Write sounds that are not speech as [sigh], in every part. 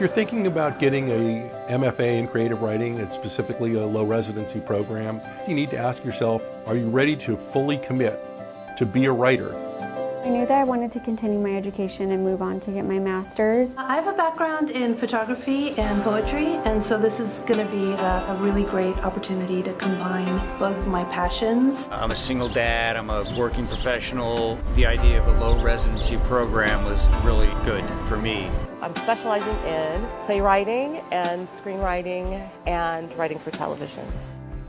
If you're thinking about getting a MFA in creative writing and specifically a low residency program, you need to ask yourself, are you ready to fully commit to be a writer? I knew that I wanted to continue my education and move on to get my master's. I have a background in photography and poetry, and so this is going to be a, a, really great opportunity to combine both of my passions. I'm a single dad, I'm a working professional. The idea of a low residency program was really good for me. I'm specializing in playwriting and screenwriting and writing for television.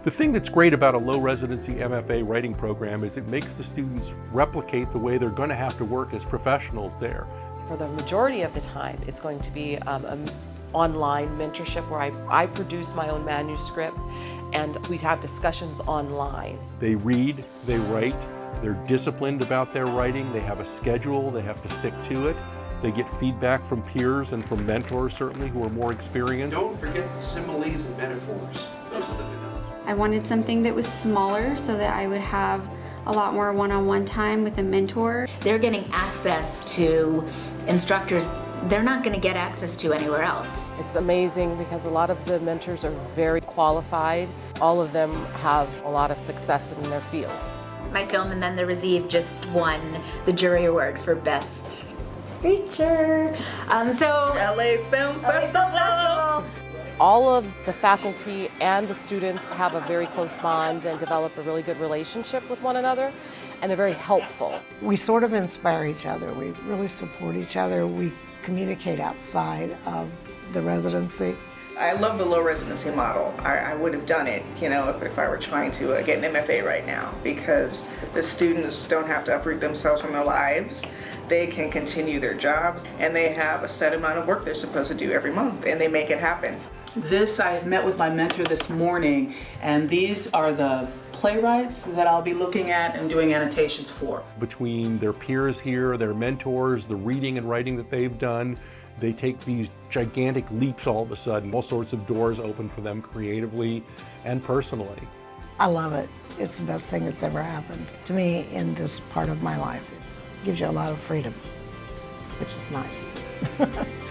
The thing that's great about a low residency MFA writing program is it makes the students replicate the way they're going to have to work as professionals there. For the majority of the time, it's going to be um, an online mentorship where I, I produce my own manuscript and we have discussions online. They read, they write, they're disciplined about their writing, they have a schedule, they have to stick to it. They get feedback from peers and from mentors, certainly, who are more experienced. Don't forget the similes and metaphors. Those are the I wanted something that was smaller so that I would have a lot more one-on-one -on -one time with a mentor. They're getting access to instructors they're not going to get access to anywhere else. It's amazing because a lot of the mentors are very qualified. All of them have a lot of success in their fields. My film And Then There Was Eve just won the jury award for best feature. Um, so LA Film LA Film Festival all of the faculty and the students have a very close bond and develop a really good relationship with one another and they're very helpful. We sort of inspire each other. We really support each other. We communicate outside of the residency. I love the low residency model. I, I would have done it, you know, if, if I were trying to uh, get an MFA right now because the students don't have to uproot themselves from their lives. They can continue their jobs and they have a set amount of work they're supposed to do every month and they make it happen. This, I met with my mentor this morning, and these are the playwrights that I'll be looking at and doing annotations for. Between their peers here, their mentors, the reading and writing that they've done, they take these gigantic leaps all of a sudden. All sorts of doors open for them creatively and personally. I love it. It's the best thing that's ever happened to me in this part of my life. It gives you a lot of freedom, which is nice. [laughs]